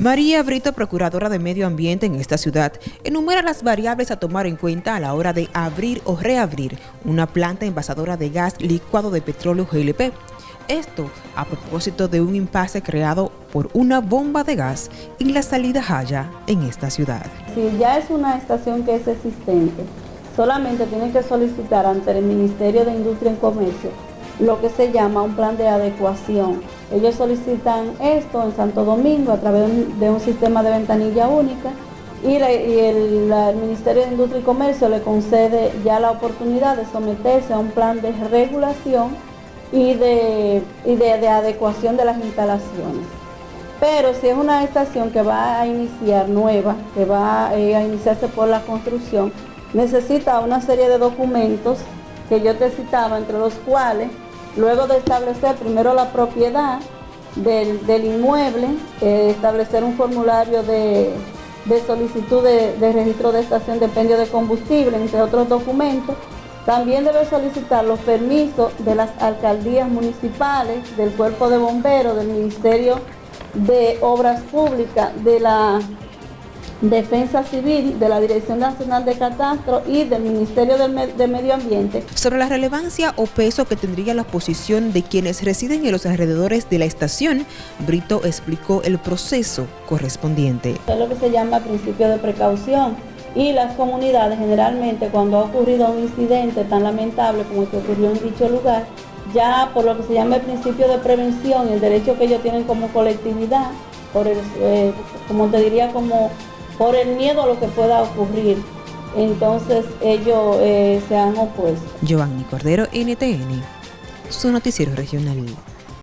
María Brito, procuradora de Medio Ambiente en esta ciudad, enumera las variables a tomar en cuenta a la hora de abrir o reabrir una planta envasadora de gas licuado de petróleo GLP. Esto a propósito de un impasse creado por una bomba de gas en la salida Jaya en esta ciudad. Si ya es una estación que es existente, solamente tiene que solicitar ante el Ministerio de Industria y Comercio lo que se llama un plan de adecuación. Ellos solicitan esto en Santo Domingo a través de un sistema de ventanilla única y, el, Ministerio de Industria y Comercio le concede ya la oportunidad de someterse a un plan de regulación y de, de, adecuación de las instalaciones. Pero si es una estación que va a iniciar nueva, que va eh, a iniciarse por la construcción, necesita una serie de documentos que yo te citaba, entre los cuales Luego de establecer primero la propiedad del, inmueble, eh, establecer un formulario de, solicitud de, registro de estación de pendio de combustible, entre otros documentos, también debe solicitar los permisos de las alcaldías municipales, del cuerpo de bomberos, del Ministerio de Obras Públicas, de la Defensa Civil, de la Dirección Nacional de Catastro y del Ministerio de Medio Ambiente. Sobre la relevancia o peso que tendría la posición de quienes residen en los alrededores de la estación, Brito explicó el proceso correspondiente. Es lo que se llama principio de precaución y las comunidades generalmente cuando ha ocurrido un incidente tan lamentable como el que ocurrió en dicho lugar, ya por lo que se llama el principio de prevención, el derecho que ellos tienen como colectividad, por el, eh, como te diría como por el miedo a lo que pueda ocurrir. Entonces ellos eh, se han opuesto. Giovanni Cordero, NTN, su noticiero regional.